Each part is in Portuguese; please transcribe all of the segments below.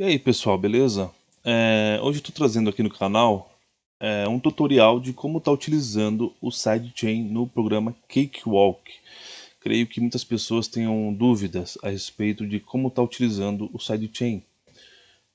E aí pessoal, beleza? É, hoje estou trazendo aqui no canal é, um tutorial de como estar tá utilizando o sidechain no programa Cakewalk. Creio que muitas pessoas tenham dúvidas a respeito de como estar tá utilizando o sidechain.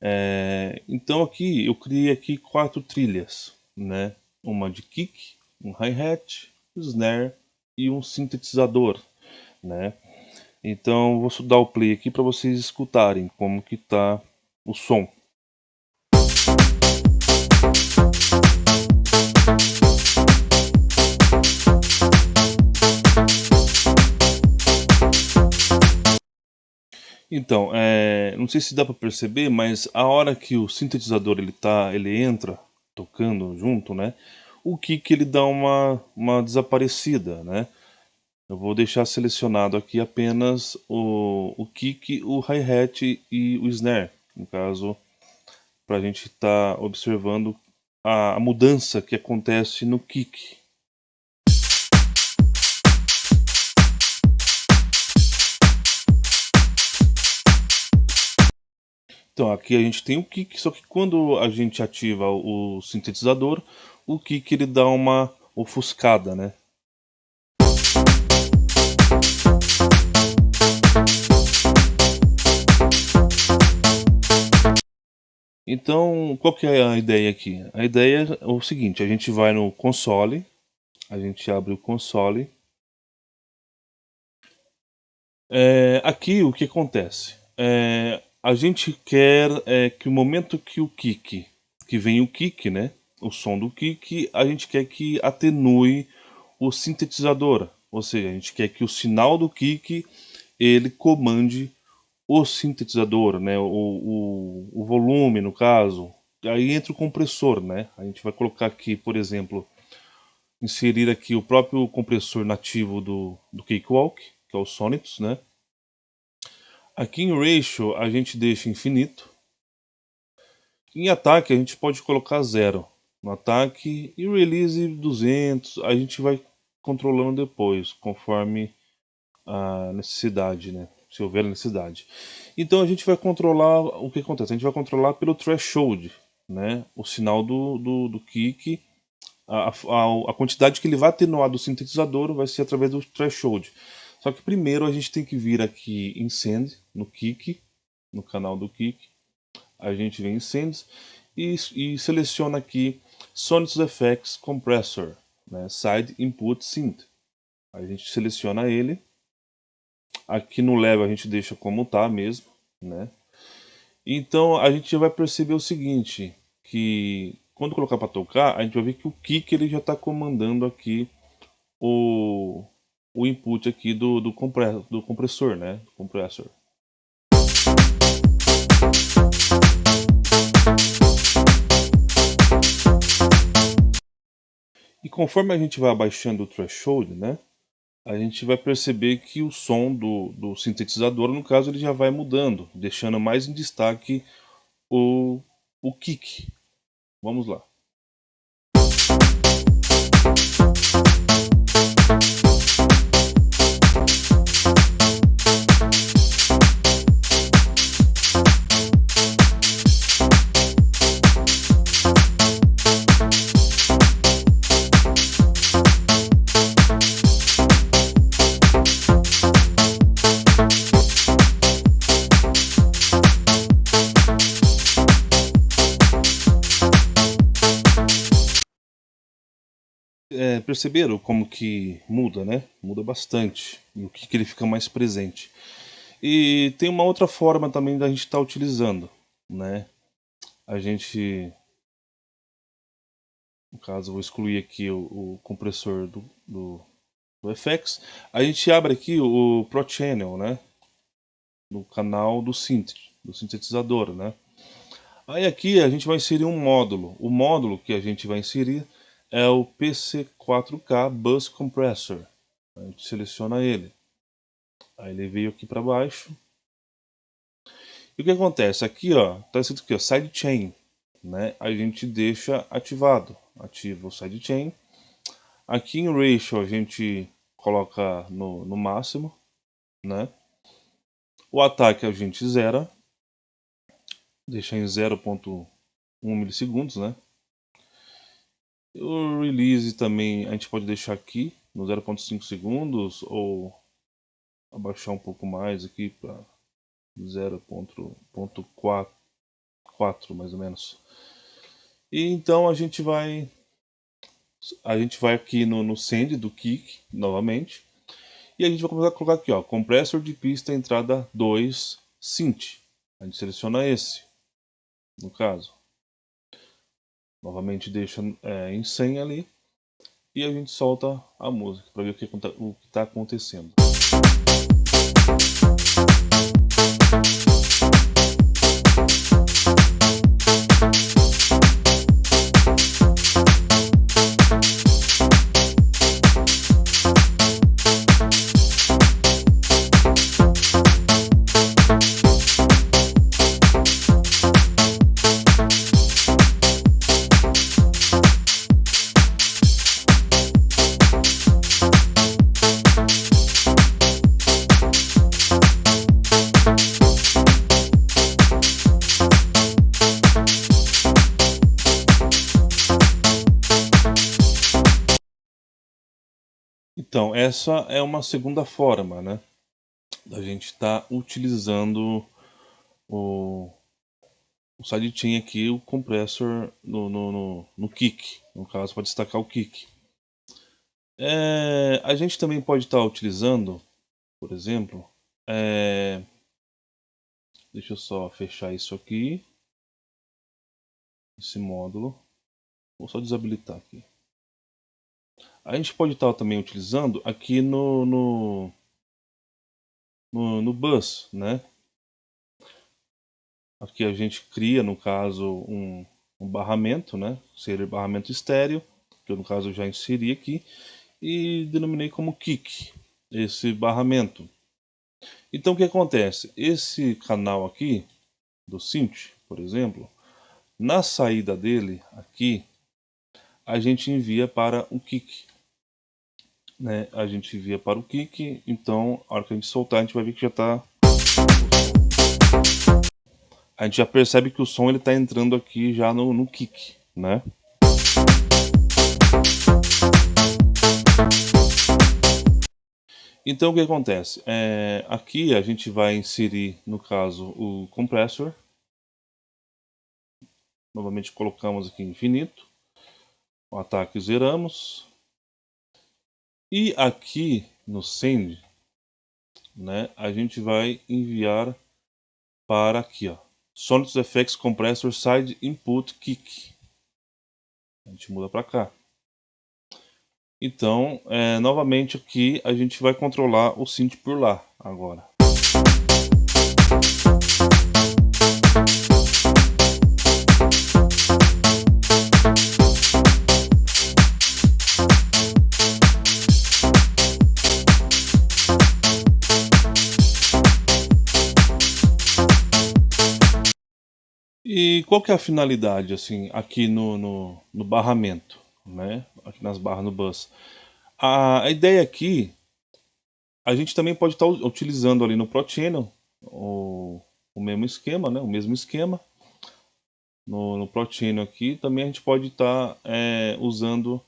É, então aqui eu criei aqui quatro trilhas, né? Uma de kick, um hi-hat, um snare e um sintetizador, né? Então vou dar o play aqui para vocês escutarem como que está o som. Então, é, não sei se dá para perceber, mas a hora que o sintetizador ele tá, ele entra tocando junto, né? O kick ele dá uma, uma desaparecida, né? Eu vou deixar selecionado aqui apenas o, o kick, o hi-hat e o snare no caso, para a gente estar tá observando a, a mudança que acontece no kick. Então aqui a gente tem o kick, só que quando a gente ativa o sintetizador, o kick ele dá uma ofuscada, né? Então, qual que é a ideia aqui? A ideia é o seguinte, a gente vai no console, a gente abre o console. É, aqui o que acontece? É, a gente quer é, que o momento que o kick, que vem o kick, né? O som do kick, a gente quer que atenue o sintetizador. Ou seja, a gente quer que o sinal do kick ele comande o sintetizador, né, o, o, o, volume no caso, aí entra o compressor, né, a gente vai colocar aqui, por exemplo, inserir aqui o próprio compressor nativo do, do Cakewalk, que é o Sonitus, né. Aqui em Ratio a gente deixa infinito, em ataque a gente pode colocar zero. No ataque e release 200, a gente vai controlando depois, conforme a necessidade, né se houver necessidade. Então a gente vai controlar o que acontece. A gente vai controlar pelo threshold, né? O sinal do, do, do kick, a, a, a quantidade que ele vai atenuar do sintetizador vai ser através do threshold. Só que primeiro a gente tem que vir aqui em Send, no kick, no canal do kick. A gente vem em Send e, e seleciona aqui Sonics Effects Compressor, né? Side Input Synth. A gente seleciona ele Aqui no level a gente deixa como tá mesmo, né? Então a gente vai perceber o seguinte, que quando colocar para tocar, a gente vai ver que o kick ele já está comandando aqui o, o input aqui do, do, compressor, do compressor, né? compressor. E conforme a gente vai abaixando o threshold, né? A gente vai perceber que o som do, do sintetizador, no caso, ele já vai mudando, deixando mais em destaque o, o kick. Vamos lá. Perceberam como que muda, né? Muda bastante. E o que, que ele fica mais presente. E tem uma outra forma também da gente estar tá utilizando, né? A gente... No caso, vou excluir aqui o, o compressor do, do, do, FX. A gente abre aqui o Pro Channel, né? No canal do synth, do sintetizador, né? Aí aqui a gente vai inserir um módulo. O módulo que a gente vai inserir é o PC4K Bus Compressor. A gente seleciona ele. Aí ele veio aqui para baixo. E o que acontece? Aqui, ó, tá escrito aqui, ó, sidechain, né? A gente deixa ativado. Ativa o sidechain. Aqui em ratio a gente coloca no, no máximo, né? O ataque a gente zera. deixar em 0.1 milissegundos, né? O release também a gente pode deixar aqui no 0.5 segundos ou abaixar um pouco mais aqui para 0.4 mais ou menos. E então a gente vai a gente vai aqui no, no send do kick novamente e a gente vai começar a colocar aqui ó, compressor de pista entrada 2 synth. A gente seleciona esse no caso. Novamente deixa é, em 100 ali e a gente solta a música para ver o que está acontecendo. Então, essa é uma segunda forma, né? Da gente estar tá utilizando o, o sidechain aqui, o compressor no, no, no, no kick. No caso, para destacar o kick. É, a gente também pode estar tá utilizando, por exemplo, é, deixa eu só fechar isso aqui, esse módulo, vou só desabilitar aqui. A gente pode estar também utilizando aqui no, no, no, no bus, né? Aqui a gente cria, no caso, um, um barramento, né? Seria barramento estéreo, que eu no caso já inseri aqui, e denominei como kick, esse barramento. Então o que acontece? Esse canal aqui, do synth, por exemplo, na saída dele, aqui, a gente envia para o kick né, a gente via para o kick, então a hora que a gente soltar a gente vai ver que já está... A gente já percebe que o som ele está entrando aqui já no, no kick, né? Então o que acontece? É, aqui a gente vai inserir, no caso, o compressor. Novamente colocamos aqui infinito. O ataque zeramos. E aqui no send, né, a gente vai enviar para aqui, ó, Sonics FX Compressor Side Input Kick. A gente muda para cá. Então, é, novamente aqui a gente vai controlar o synth por lá agora. E qual que é a finalidade, assim, aqui no, no, no barramento, né? Aqui nas barras no bus. A, a ideia aqui, a gente também pode estar tá utilizando ali no ProChannel o, o mesmo esquema, né? O mesmo esquema. No, no ProChannel aqui, também a gente pode estar tá, é, usando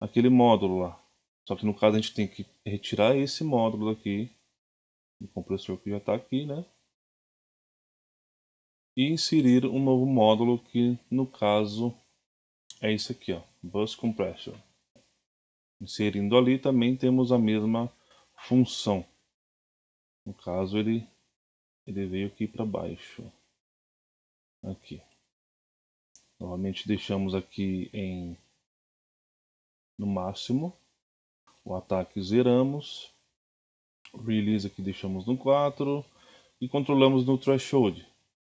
aquele módulo lá. Só que no caso a gente tem que retirar esse módulo aqui, o compressor que já está aqui, né? E inserir um novo módulo que no caso é esse aqui, ó, Bus Compressor. Inserindo ali também temos a mesma função. No caso ele, ele veio aqui para baixo. Aqui. Novamente deixamos aqui em no máximo. O ataque zeramos. Release aqui deixamos no 4. E controlamos no threshold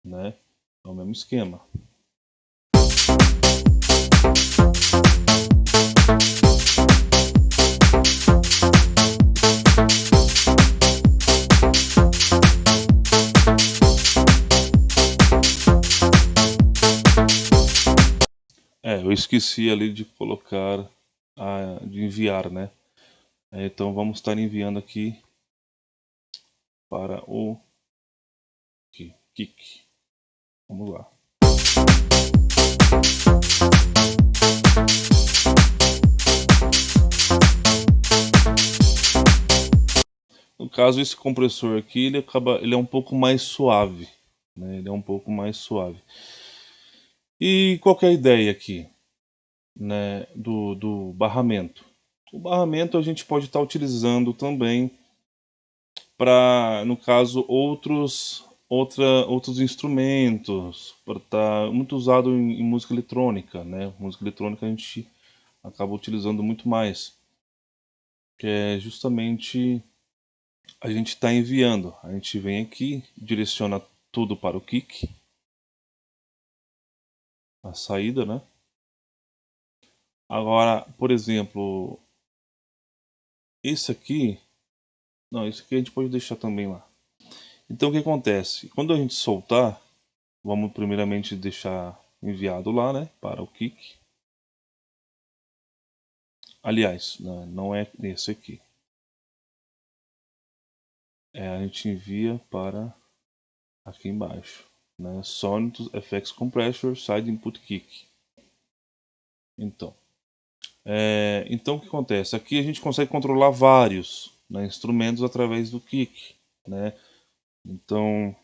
né? É o mesmo esquema. É, eu esqueci ali de colocar, a, de enviar, né? É, então vamos estar enviando aqui para o kick. Vamos lá. No caso, esse compressor aqui, ele, acaba, ele é um pouco mais suave. Né? Ele é um pouco mais suave. E qual é a ideia aqui né, do, do barramento? O barramento a gente pode estar utilizando também para, no caso, outros, outra, outros instrumentos, para tá muito usado em, em, música eletrônica. Né? Música eletrônica a gente acaba utilizando muito mais, que é justamente a gente está enviando. A gente vem aqui, direciona tudo para o kick, a saída, né? Agora, por exemplo, esse aqui, não, esse aqui a gente pode deixar também lá. Então o que acontece? Quando a gente soltar, vamos primeiramente deixar enviado lá, né, para o kick. Aliás, não é esse aqui. É, a gente envia para aqui embaixo né? Sonic FX Compressor Side Input Kick. Então, é, então o que acontece? Aqui a gente consegue controlar vários né, instrumentos através do kick, né? Então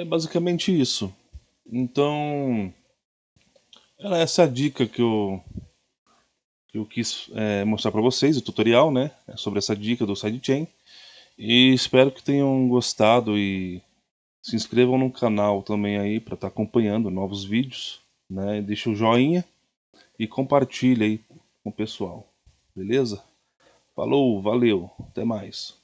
É basicamente isso. Então, era essa a dica que eu, eu quis é, mostrar para vocês, o tutorial, né? Sobre essa dica do sidechain. E espero que tenham gostado e se inscrevam no canal também aí para estar tá acompanhando novos vídeos, né? Deixa o joinha e compartilhe aí com o pessoal, beleza? Falou, valeu, até mais.